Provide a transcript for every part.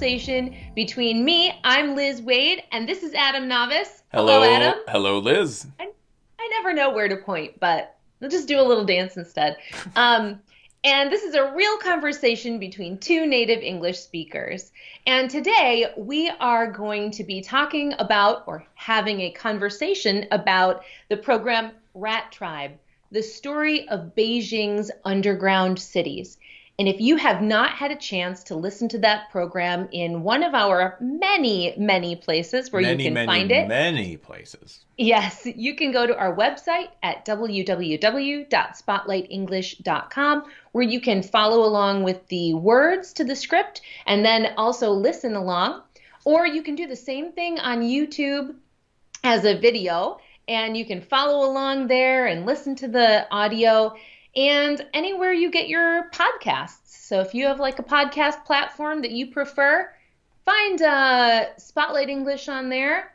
conversation between me, I'm Liz Waid, and this is Adam Navis. Hello, Adam. Hello, Liz. I, I never know where to point, but we'll just do a little dance instead. Um, and this is a real conversation between two native English speakers. And today we are going to be talking about or having a conversation about the program Rat Tribe, the story of Beijing's underground cities. And if you have not had a chance to listen to that program in one of our many, many places where many, you can many, find it, Many places. Yes, you can go to our website at www.spotlightenglish.com where you can follow along with the words to the script and then also listen along. Or you can do the same thing on YouTube as a video and you can follow along there and listen to the audio and anywhere you get your podcasts. So if you have like a podcast platform that you prefer, find uh, Spotlight English on there,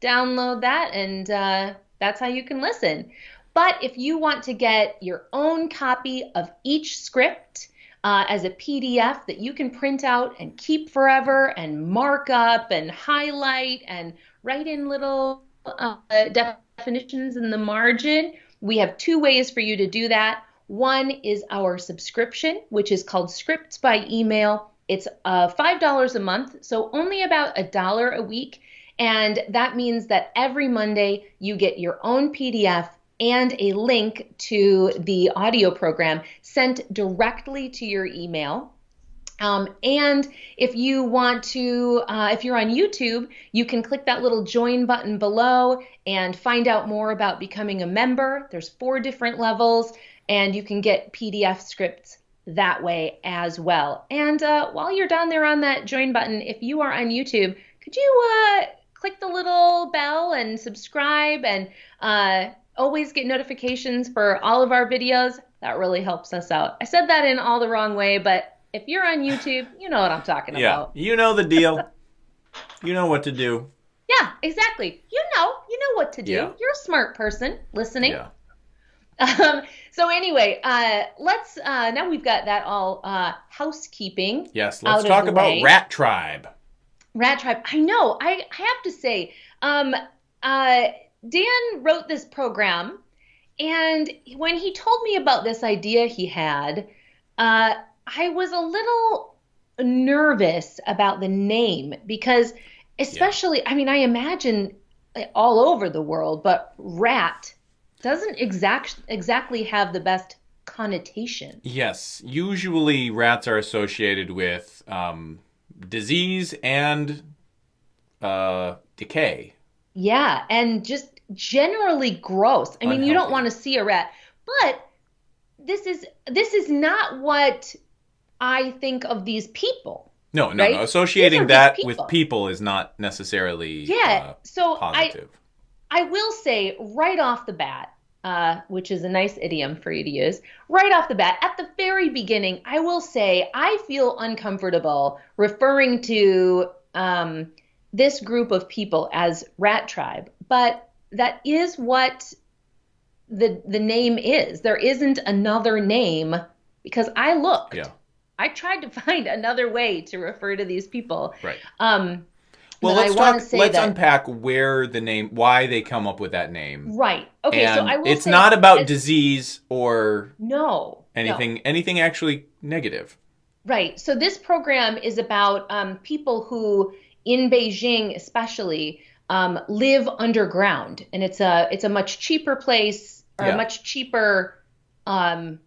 download that, and uh, that's how you can listen. But if you want to get your own copy of each script uh, as a PDF that you can print out and keep forever and mark up and highlight and write in little uh, definitions in the margin, we have two ways for you to do that. One is our subscription, which is called Scripts by Email. It's uh, $5 a month, so only about a dollar a week. And that means that every Monday you get your own PDF and a link to the audio program sent directly to your email. Um, and if you want to, uh, if you're on YouTube, you can click that little join button below and find out more about becoming a member. There's four different levels, and you can get PDF scripts that way as well. And uh, while you're down there on that join button, if you are on YouTube, could you uh, click the little bell and subscribe and uh, always get notifications for all of our videos? That really helps us out. I said that in all the wrong way, but if you're on YouTube, you know what I'm talking Yeah, about. you know the deal. you know what to do. Yeah, exactly. You know, you know what to do. Yeah. You're a smart person listening. Yeah. Um, so anyway, uh, let's uh, now we've got that all uh, housekeeping. Yes, let's talk about way. Rat Tribe. Rat Tribe. I know. I, I have to say, um, uh, Dan wrote this program, and when he told me about this idea he had, uh, I was a little nervous about the name because, especially, I mean, I imagine all over the world, but rat doesn't exact exactly have the best connotation. Yes, usually rats are associated with um, disease and uh, decay. Yeah, and just generally gross. I mean, you don't want to see a rat, but this is this is not what I think of these people. No, no, Right? no. Associating These are just that with people. people is not necessarily Yeah. uh, so I positive. I will say right off the bat, uh, which is a nice idiom for you to use, right off the bat, at the very beginning, I will say I feel uncomfortable referring to um, this group of people as rat tribe, but that is what the the name is. There isn't another name because I looked. yeah. I tried to find another way to refer to these people. Right. Um, Well, let's talk. Let's that- unpack where the name, why they come up with that name. right. Okay. and so I will. it's not about disease or No. no. anything. Anything actually negative. Right. So this program is about um, people who, in Beijing especially, um, live underground, and it's a it's a much cheaper place or Yeah. a much cheaper um,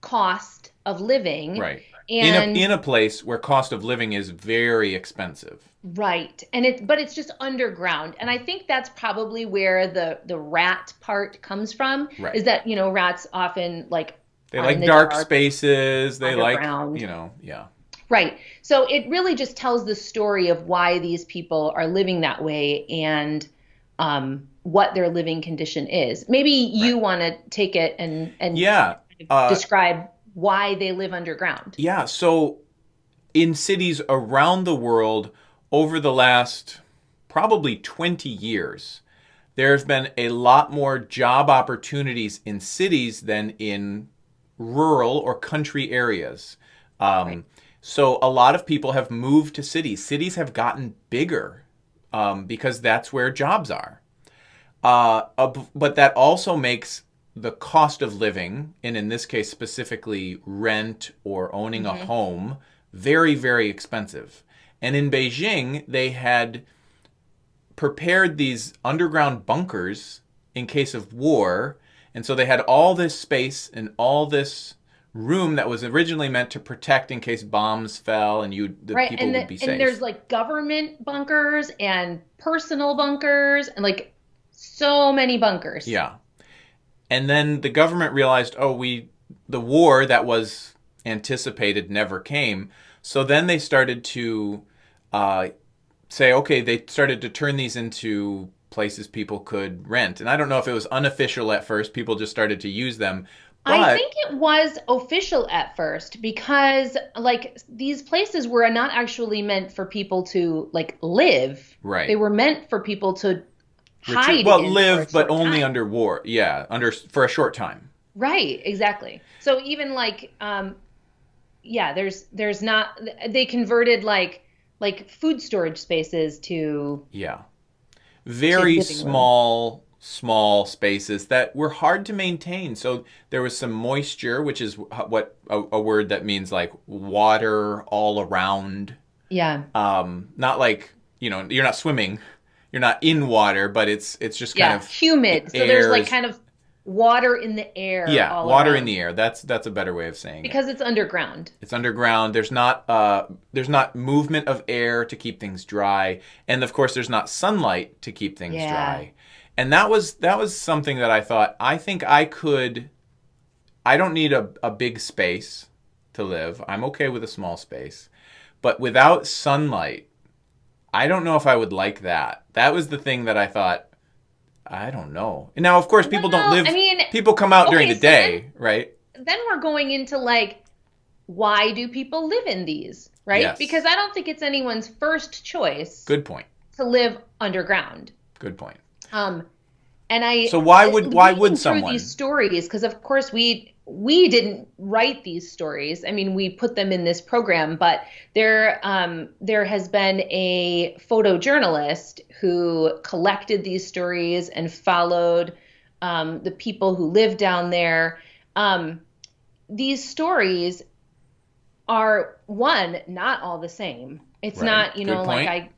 cost of living. Right. And in a in a place where cost of living is very expensive. Right. And it but it's just underground. And I think that's probably where the the rat part comes from. Right. Is that, you know, rats often like They like the dark, dark, spaces. They like you know yeah. Right. So it really just tells the story of why these people are living that way and um what their living condition is. Maybe you want to take it and and Yeah. Uh, describe why they live underground. Yeah, so in cities around the world over the last probably 20 years, there's been a lot more job opportunities in cities than in rural or country areas. Um, So a lot of people have moved to cities. Cities have gotten bigger um, because that's where jobs are. Uh, uh, but that also makes the cost of living, and in this case specifically rent or owning a mm-hmm. home, very, very expensive. And in Beijing, they had prepared these underground bunkers in case of war. And so they had all this space and all this room that was originally meant to protect in case bombs fell and you the Right. people And, would be safe. and there's like government bunkers and personal bunkers and like so many bunkers. Yeah. And then the government realized, oh, we the war that was anticipated never came. So then they started to uh, say, okay, they started to turn these into places people could rent. And I don't know if it was unofficial at first. People just started to use them. But I think it was official at first because like these places were not actually meant for people to like live. Right. They were meant for people to retreat- hide well, in for a live, but only time. under war. Yeah, under for a short time. Right, exactly. So even like um yeah, there's there's not they converted like like food storage spaces to Yeah. Very room. small, small spaces that were hard to maintain. So there was some moisture, which is what a, a word that means like water all around. yeah. Um, not like you know you're not swimming, you're not in water, but it's it's just kind Yeah, of humid. So there's like kind of water in the air yeah, all water around. in the air. That's that's a better way of saying it. because it's underground. It's underground. There's not uh, there's not movement of air to keep things dry, and of course there's not sunlight to keep things Yeah. dry. And that was that was something that I thought I think I could. I don't need a, a big space to live. I'm okay with a small space, but without sunlight, I don't know if I would like that. That was the thing that I thought. I don't know. And now, of course, people don't live. I mean, people come out during the so day, right? then we're going into like why do people live in these, right? Yes. Because I don't think it's anyone's first choice Good point. to live underground. Good point. Um, and I So why would- why would someone? these stories? Because of course we we didn't write these stories. I mean, we put them in this program, but there um, there has been a photojournalist who collected these stories and followed um, the people who live down there. Um, these stories are one not all the same. It's Right. not you Good know like point. I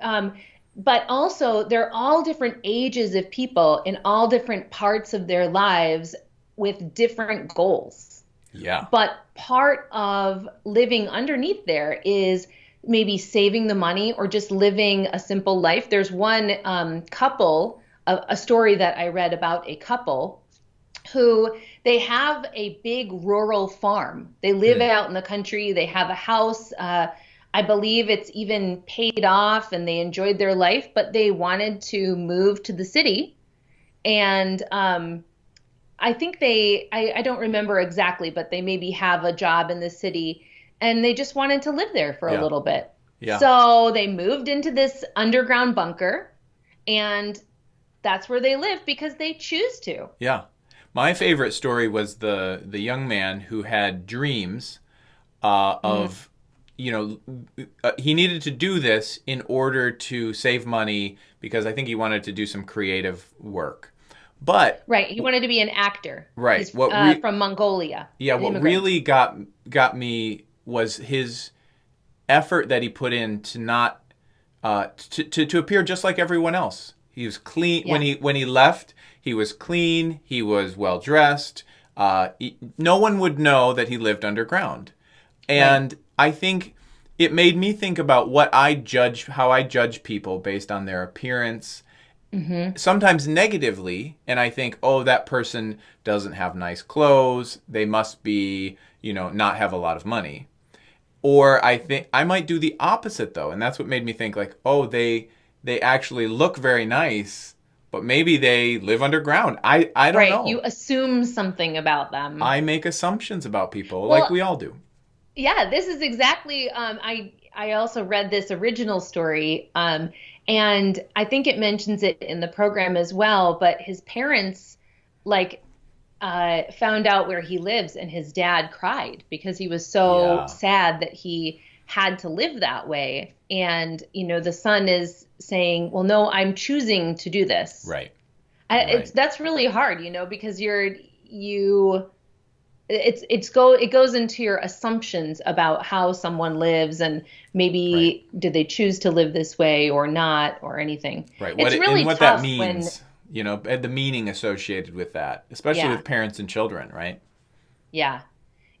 um, but also they're all different ages of people in all different parts of their lives with different goals. Yeah. But part of living underneath there is maybe saving the money or just living a simple life. There's one um, couple, a, a story that I read about a couple who they have a big rural farm. They live Hmm. out in the country. They have a house. Uh, I believe it's even paid off and they enjoyed their life, but they wanted to move to the city. And um, I think they, I, I don't remember exactly, but they maybe have a job in the city and they just wanted to live there for Yeah. a little bit. Yeah. So they moved into this underground bunker and that's where they live because they choose to. Yeah. My favorite story was the the young man who had dreams uh, of you know uh, he needed to do this in order to save money because I think he wanted to do some creative work. But Right. He wanted to be an actor. Right. He's What uh, from Mongolia. yeah, what immigrant. really got got me was his effort that he put in to not uh, to, to to appear just like everyone else. He was clean when he when he left. He was clean. He was well dressed. Uh, he- no one would know that he lived underground, and I think it made me think about what I judge, how I judge people based on their appearance. Mm-hmm. Sometimes negatively, and I think, oh, that person doesn't have nice clothes. They must be, you know, not have a lot of money. Or I think I might do the opposite though, and that's what made me think like, oh, they they actually look very nice, but maybe they live underground. I I don't Right. know. You assume something about them. I make assumptions about people Well- like we all do. Yeah, this is exactly. Um, I I also read this original story, um, and I think it mentions it in the program as well. But his parents, like, uh, found out where he lives, and his dad cried because he was so Yeah. sad that he had to live that way. And you know, the son is saying, "Well, no, I'm choosing to do this." Right. I, Right. It's that's really hard, you know, because you're you. It's it's go it goes into your assumptions about how someone lives and maybe did they choose to live this way or not or anything. Right. It's What it- really and what tough that when- means, you know, and the meaning associated with that, especially Yeah. with parents and children, right? Yeah.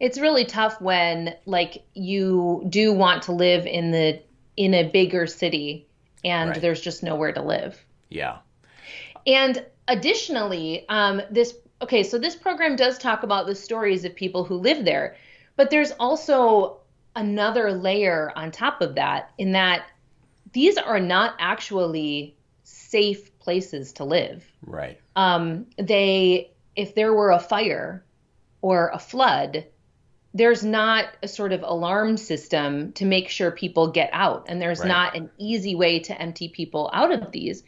It's really tough when like you do want to live in the in a bigger city and Right. there's just nowhere to live. Yeah. And additionally, um, this okay, so this program does talk about the stories of people who live there, but there's also another layer on top of that in that these are not actually safe places to live. Right. Um, they, if there were a fire or a flood, there's not a sort of alarm system to make sure people get out, and there's Right. not an easy way to empty people out of these.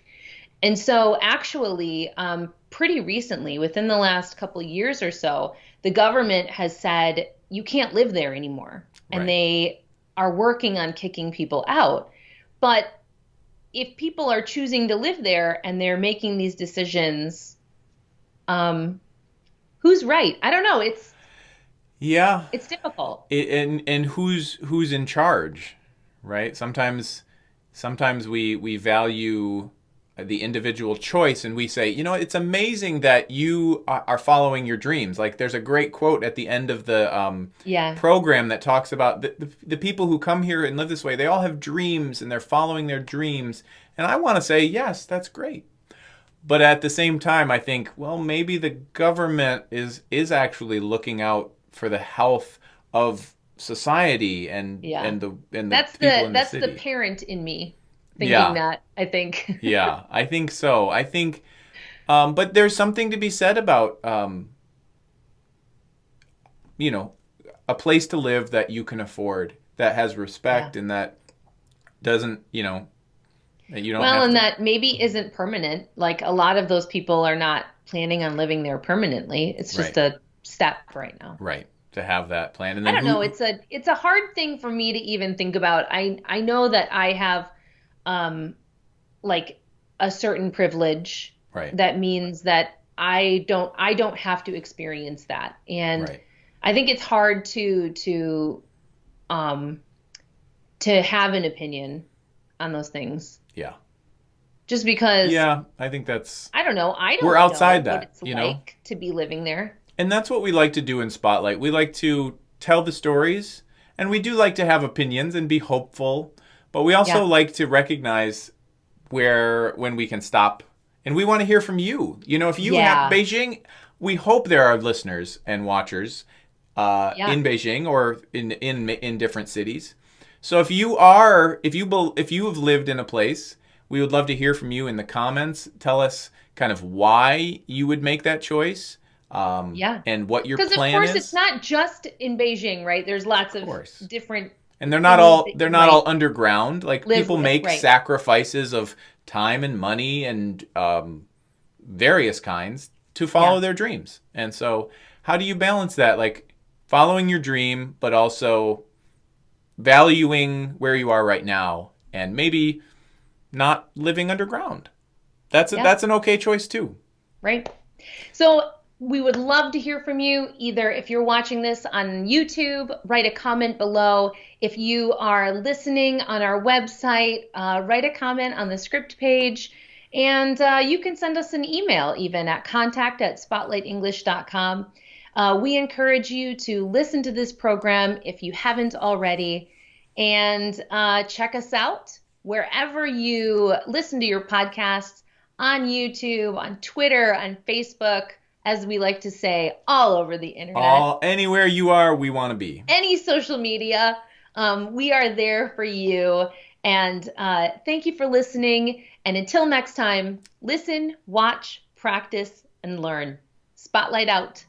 And so, actually, um, pretty recently, within the last couple of years or so, the government has said you can't live there anymore. And Right. they are working on kicking people out. But if people are choosing to live there and they're making these decisions, um, who's right? I don't know. It's Yeah. it's difficult. It, and and who's who's in charge, right? Sometimes sometimes we we value the individual choice and we say, you know, it's amazing that you are following your dreams. Like there's a great quote at the end of the um, Yeah. program that talks about the, the, the people who come here and live this way, they all have dreams and they're following their dreams. And I want to say, yes, that's great. But at the same time, I think, well, maybe the government is is actually looking out for the health of society and Yeah. and the and the That's people the in that's the the parent in me thinking Yeah. that. I think. yeah, I think so. I think, um, but there's something to be said about, um, you know, a place to live that you can afford, that has respect, and that doesn't, you know, that you don't. well, and to, that maybe isn't permanent. Like a lot of those people are not planning on living there permanently. It's just Right. a step right now. right to have that plan, and I don't who- know. It's a it's a hard thing for me to even think about. I I know that I have um like a certain privilege right, that means that I don't I don't have to experience that. And right, I think it's hard to to um to have an opinion on those things yeah, just because yeah. I think that's I don't know. I don't We're know outside what that, it's you know? like to be living there. And that's what we like to do in Spotlight. We like to tell the stories, and we do like to have opinions and be hopeful, but we also Yeah. like to recognize where when we can stop. And we want to hear from you. You know, if you have Beijing, we hope there are listeners and watchers uh, Yeah. in Beijing or in in in different cities. So if you are if you if you have lived in a place, we would love to hear from you in the comments. Tell us kind of why you would make that choice. Um, Yeah. and what your Because of course is. it's not just in Beijing, right? There's lots of, course. different and they're not all they're not all underground. Like live people make right. sacrifices of time and money and um, various kinds to follow Yeah. their dreams. And so, how do you balance that? Like following your dream, but also valuing where you are right now, and maybe not living underground. That's a, Yeah. that's an okay choice too. right? So we would love to hear from you. Either if you're watching this on YouTube, write a comment below. If you are listening on our website, uh, write a comment on the script page. And uh, you can send us an email even at contact at spotlightenglish.com. Uh, we encourage you to listen to this program if you haven't already and uh, check us out wherever you listen to your podcasts on YouTube, on Twitter, on Facebook, as we like to say, all over the internet, All anywhere you are, we want to be. any social media. Um, we are there for you. And uh, thank you for listening. And until next time, listen, watch, practice, and learn. Spotlight out.